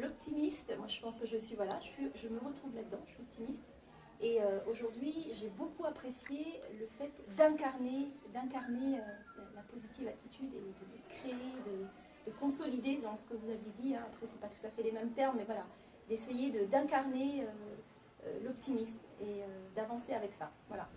l'optimiste, moi je pense que je suis, voilà, je, je me retrouve là-dedans, je suis optimiste. Et euh, aujourd'hui, j'ai beaucoup apprécié le fait d'incarner, d'incarner euh, la positive attitude et de créer, de, de, consolider dans ce que vous avez dit. Hein. Après, c'est pas tout à fait les mêmes termes, mais voilà, d'essayer d'incarner euh, euh l'optimisme et d'avancer avec ça. Voilà.